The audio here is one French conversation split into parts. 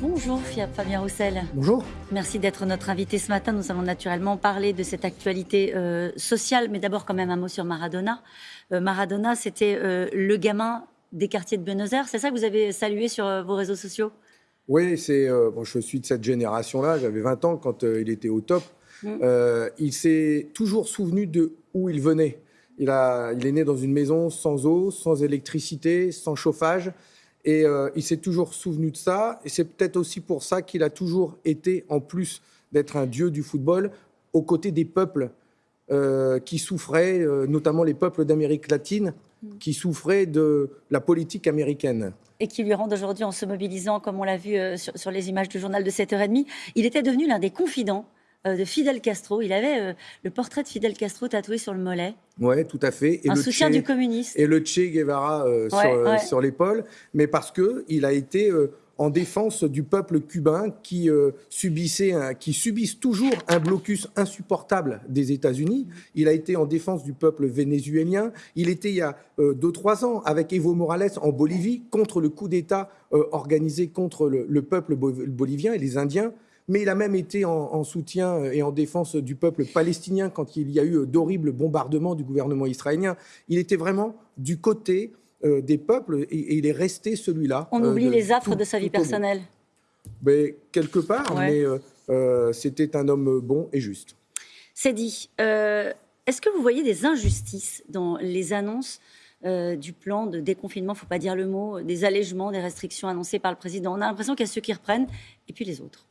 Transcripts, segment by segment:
Bonjour Fabien Roussel. Bonjour. Merci d'être notre invité ce matin. Nous allons naturellement parler de cette actualité euh, sociale, mais d'abord quand même un mot sur Maradona. Euh, Maradona, c'était euh, le gamin des quartiers de Buenos Aires. C'est ça que vous avez salué sur vos réseaux sociaux? Oui, c'est. bon, je suis de cette génération-là. J'avais 20 ans quand il était au top. Mm. il s'est toujours souvenu de où il venait. Il, a, il est né dans une maison sans eau, sans électricité, sans chauffage. Et euh, il s'est toujours souvenu de ça. Et c'est peut-être aussi pour ça qu'il a toujours été, en plus d'être un dieu du football, aux côtés des peuples euh, qui souffraient, euh, notamment les peuples d'Amérique latine, mm. qui souffraient de la politique américaine. Et qui lui rendent aujourd'hui, en se mobilisant, comme on l'a vu sur, sur, les images du journal de 7h30, il était devenu l'un des confidents de Fidel Castro. Il avait euh, le portrait de Fidel Castro tatoué sur le mollet. Oui, tout à fait. Et Un soutien du communiste. Et le Che Guevara euh, sur, l'épaule. Mais parce qu'il a été en défense du peuple cubain qui, subissait qui subissent toujours un blocus insupportable des États-Unis. Il a été en défense du peuple vénézuélien. Il était il y a deux, trois ans avec Evo Morales en Bolivie contre le coup d'État organisé contre le peuple bolivien et les Indiens mais il a même été en, soutien euh, et en défense du peuple palestinien quand il y a eu euh, d'horribles bombardements du gouvernement israélien. Il était vraiment du côté euh, des peuples et, il est resté celui-là. On oublie les affres de sa vie personnelle. Mais, quelque part, mais c'était un homme bon et juste. C'est dit. Est-ce que vous voyez des injustices dans les annonces du plan de déconfinement, il ne faut pas dire le mot, des allègements, des restrictions annoncées par le président? On a l'impression qu'il y a ceux qui reprennent et puis les autres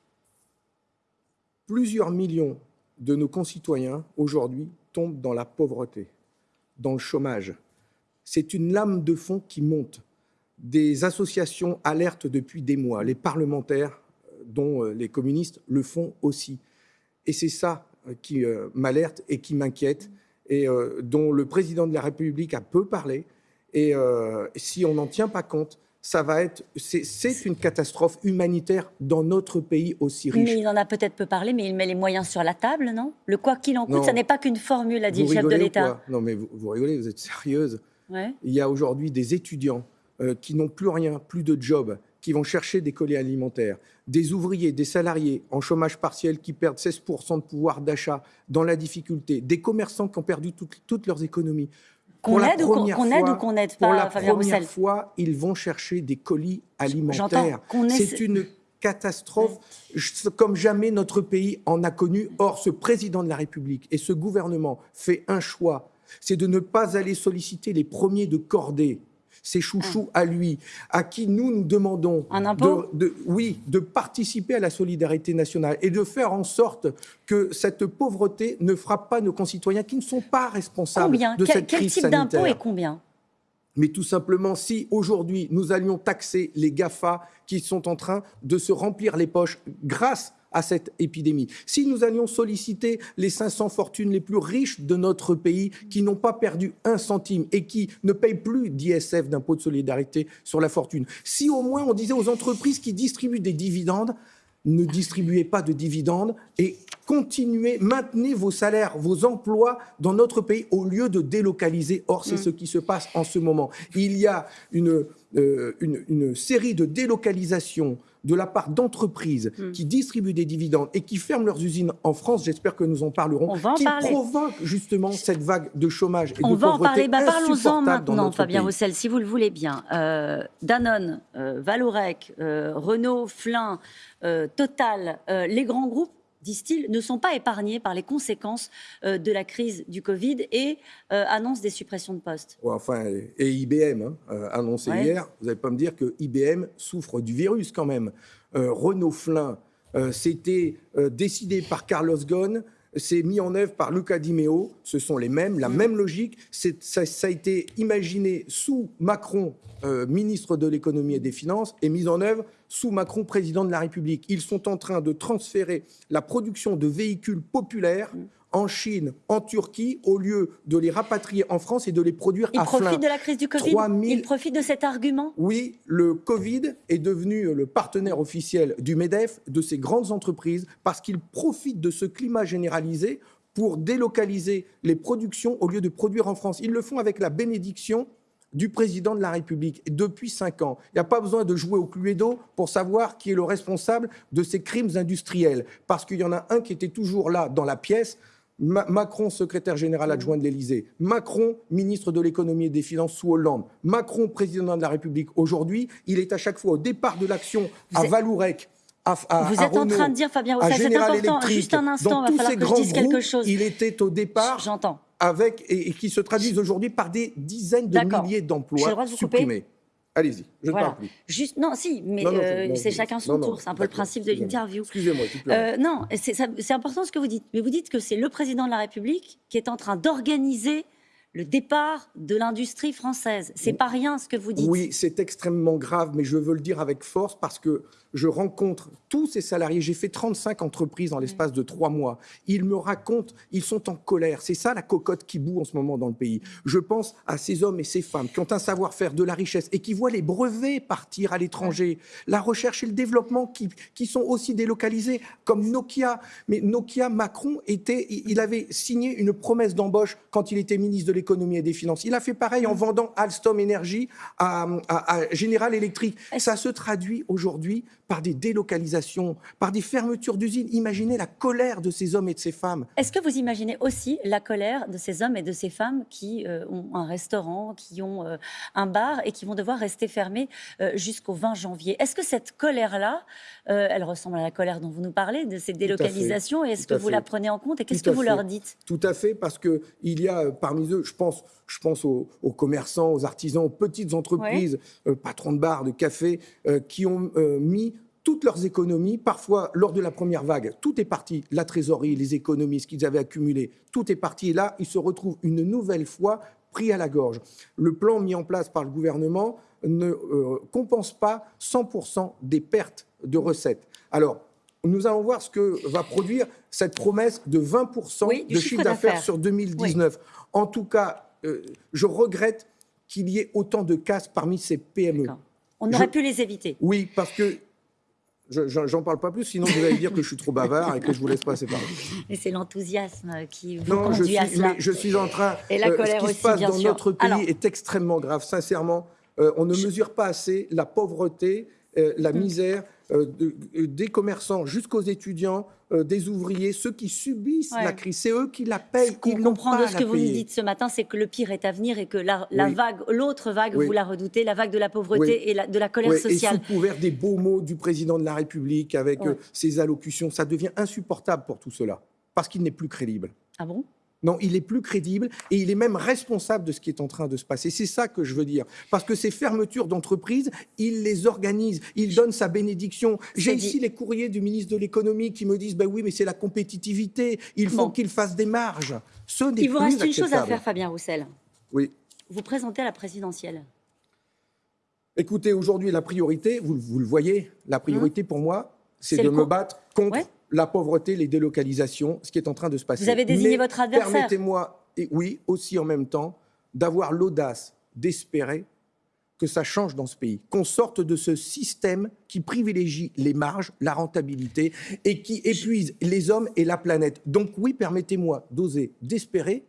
plusieurs millions de nos concitoyens aujourd'hui tombent dans la pauvreté, dans le chômage. C'est une lame de fond qui monte. Des associations alertent depuis des mois. Les parlementaires, euh, dont euh, les communistes, le font aussi. Et c'est ça euh, qui m'alerte et qui m'inquiète, et dont le président de la République a peu parlé. Et si on n'en tient pas compte, ça va être, c'est une catastrophe humanitaire dans notre pays aussi riche. Mais il en a peut-être peu parlé, mais il met les moyens sur la table, non? Le quoi qu'il en coûte, ça n'est pas qu'une formule, a dit le chef de l'État. Non, mais vous, rigolez, vous êtes sérieuse. Il y a aujourd'hui des étudiants euh, qui n'ont plus rien, plus de job, qui vont chercher des colis alimentaires, des ouvriers, des salariés en chômage partiel qui perdent 16% de pouvoir d'achat dans la difficulté, des commerçants qui ont perdu toutes leurs économies. Qu'on aide, ou qu'on n'aide pas, Pour la première fois, ils vont chercher des colis alimentaires. C'est une catastrophe comme jamais notre pays en a connu. Or, ce président de la République et ce gouvernement fait un choix, c'est de ne pas aller solliciter les premiers de cordée ses chouchous à lui, à qui nous nous demandons de, oui, de participer à la solidarité nationale et de faire en sorte que cette pauvreté ne frappe pas nos concitoyens qui ne sont pas responsables de cette crise Quel type d'impôt et combien? Mais tout simplement, si aujourd'hui nous allions taxer les GAFA qui sont en train de se remplir les poches grâce à cette épidémie. Si nous allions solliciter les 500 fortunes les plus riches de notre pays qui n'ont pas perdu un centime et qui ne payent plus d'ISF, d'impôt de solidarité sur la fortune, si au moins on disait aux entreprises qui distribuent des dividendes, ne distribuez pas de dividendes et continuez, maintenez vos salaires, vos emplois dans notre pays au lieu de délocaliser. Or, c'est mm. ce qui se passe en ce moment. Il y a une, euh, une série de délocalisations de la part d'entreprises hmm. qui distribuent des dividendes et qui ferment leurs usines en France, j'espère que nous en parlerons, qui provoquent justement cette vague de chômage et On de va en parler. Bah, Parlons-en maintenant, Fabien Roussel, si vous le voulez bien. Euh, Danone, euh, Valorec, Renault, Flin, Total, les grands groupes disent-ils, ne sont pas épargnés par les conséquences euh, de la crise du Covid et euh, annoncent des suppressions de postes. enfin, et IBM, hein, euh, annoncé hier, vous n'allez pas me dire que IBM souffre du virus quand même. Renault Flin, c'était décidé par Carlos Ghosn, c'est mis en œuvre par Luca Di Meo, ce sont les mêmes, la mm. même logique. Ça, ça, a été imaginé sous Macron, ministre de l'économie et des finances, et mis en œuvre sous Macron, président de la République. Ils sont en train de transférer la production de véhicules populaires en Chine, en Turquie, au lieu de les rapatrier en France et de les produire à flin. Ils profitent de la crise du Covid Ils profitent de cet argument Oui, le Covid est devenu le partenaire officiel du MEDEF, de ces grandes entreprises, parce qu'ils profitent de ce climat généralisé pour délocaliser les productions au lieu de produire en France. Ils le font avec la bénédiction du président de la République depuis cinq ans. Il n'y a pas besoin de jouer au Cluedo pour savoir qui est le responsable de ces crimes industriels, parce qu'il y en a un qui était toujours là dans la pièce. Macron, secrétaire général adjoint de l'Élysée, Macron, ministre de l'économie et des finances sous Hollande, Macron, président de la République aujourd'hui, il est à chaque fois au départ de l'action à Valourec, à, Vous êtes en train de dire, Fabien Roussel, c'est important, juste un instant, il va falloir que je dise quelque chose. Il était au départ. J'entends avec, et, qui se traduisent aujourd'hui par des dizaines de milliers d'emplois supprimés. Allez-y, je ne parle plus. Juste, non, si, mais euh, c'est chacun son tour. C'est un peu le principe de l'interview. Excusez-moi. Euh, non, c'est important ce que vous dites. Mais vous dites que c'est le président de la République qui est en train d'organiser le départ de l'industrie française. C'est pas rien ce que vous dites. Oui, c'est extrêmement grave, mais je veux le dire avec force parce que je rencontre tous ces salariés. J'ai fait 35 entreprises dans l'espace de trois mois. Ils me racontent, ils sont en colère. C'est ça la cocotte qui boue en ce moment dans le pays. Je pense à ces hommes et ces femmes qui ont un savoir-faire, de la richesse et qui voient les brevets partir à l'étranger, la recherche et le développement qui, qui sont aussi délocalisés, comme Nokia. Mais Nokia, Macron, était, il avait signé une promesse d'embauche quand il était ministre de l'économie et des finances. Il a fait pareil en vendant Alstom Energy à, à General Electric. Ça se traduit aujourd'hui par des délocalisations, par des fermetures d'usines. Imaginez la colère de ces hommes et de ces femmes. Est-ce que vous imaginez aussi la colère de ces hommes et de ces femmes qui euh, ont un restaurant, qui ont euh, un bar et qui vont devoir rester fermés euh, jusqu'au 20 janvier? Est-ce que cette colère-là, elle ressemble à la colère dont vous nous parlez, de ces délocalisations? Et est-ce que vous la prenez en compte? Et qu'est-ce que vous leur dites? Tout à fait, parce qu'il y a parmi eux, je pense, je pense aux, commerçants, aux artisans, aux petites entreprises, patrons de bars, de cafés, qui ont mis toutes leurs économies, parfois lors de la première vague, tout est parti, la trésorerie, les économies, ce qu'ils avaient accumulé, tout est parti. Et là, ils se retrouvent une nouvelle fois pris à la gorge. Le plan mis en place par le gouvernement ne euh, compense pas 100% des pertes de recettes. Alors, nous allons voir ce que va produire cette promesse de 20% de chiffre d'affaires sur 2019. En tout cas, euh, je regrette qu'il y ait autant de casse parmi ces PME. On aurait pu les éviter. Oui, parce que J'en parle pas plus, sinon vous allez dire que je suis trop bavard et que je vous laisse passer par Et c'est l'enthousiasme qui vous conduit je suis, à cela. je suis en train. Et la colère euh, ce qui se passe dans notre pays est extrêmement grave. Sincèrement, euh, on ne mesure pas assez la pauvreté, euh, la mm. misère des commerçants jusqu'aux étudiants, euh, des ouvriers, ceux qui subissent la crise, c'est eux qui la payent. Ce qu'on comprend de ce que vous nous dites ce matin, c'est que le pire est à venir et que la, vague, l'autre vague, vous la redoutez, la vague de la pauvreté et de la colère sociale. Et sous couvert des beaux mots du président de la République avec euh, ses allocutions, ça devient insupportable pour tout cela, parce qu'il n'est plus crédible. Ah bon? Non, il est plus crédible et il est même responsable de ce qui est en train de se passer. C'est ça que je veux dire. Parce que ces fermetures d'entreprises, il les organise, il donne sa bénédiction. J'ai ici les courriers du ministre de l'économie qui me disent ben oui, mais c'est la compétitivité, il faut qu'il fasse des marges. Ce il vous reste une chose à faire, Fabien Roussel. Oui. Vous présentez à la présidentielle. Écoutez, aujourd'hui, la priorité, vous, le voyez, la priorité pour moi, c'est de me battre contre la pauvreté, les délocalisations, ce qui est en train de se passer. Vous avez désigné votre adversaire. Permettez-moi, et oui, aussi en même temps, d'avoir l'audace d'espérer que ça change dans ce pays, qu'on sorte de ce système qui privilégie les marges, la rentabilité et qui épuise les hommes et la planète. Donc oui, permettez-moi d'oser, d'espérer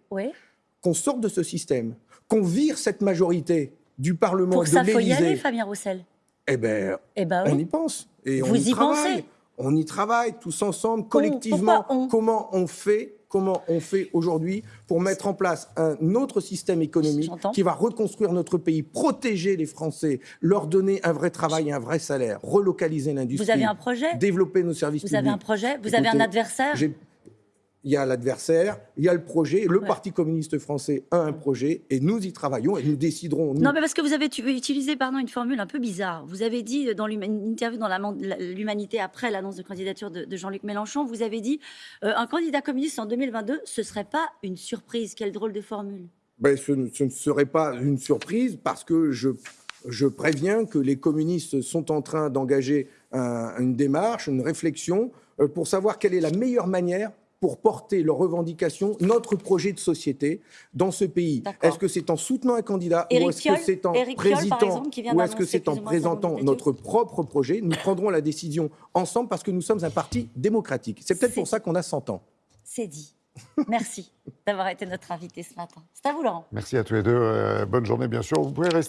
qu'on sorte de ce système, qu'on vire cette majorité du Parlement Pour de ça, faut y aller, Fabien Roussel. Eh bien, eh ben on y pense. Et Vous on y, y pensez on y travaille tous ensemble, collectivement. Comment on fait comment on fait aujourd'hui pour mettre en place un autre système économique qui va reconstruire notre pays, protéger les Français, leur donner un vrai travail et un vrai salaire, relocaliser l'industrie. Vous Développer nos services Vous publics. avez un projet Vous avez un adversaire il y a l'adversaire, il y a le projet. Le Parti communiste français a un projet et nous y travaillons et nous déciderons. Non, mais parce que vous avez utilisé pardon, une formule un peu bizarre. Vous avez dit dans une interview dans l'Humanité après l'annonce de candidature de, Jean-Luc Mélenchon, vous avez dit euh, un candidat communiste en 2022, ce serait pas une surprise. Quelle drôle de formule. Ben, ce, ne, serait pas une surprise parce que je, je préviens que les communistes sont en train d'engager une démarche, une réflexion euh, pour savoir quelle est la meilleure manière pour porter leurs revendications, notre projet de société dans ce pays. Est-ce que c'est en soutenant un candidat ou est-ce que c'est en présentant ou est-ce que c'est en présentant notre propre projet Nous prendrons la décision ensemble parce que nous sommes un parti démocratique. C'est peut-être pour ça qu'on a 100 ans. C'est dit. Merci d'avoir été notre invité ce matin. C'est à vous, Laurent. Merci à tous les deux. Euh, bonne journée, bien sûr. Vous pouvez rester.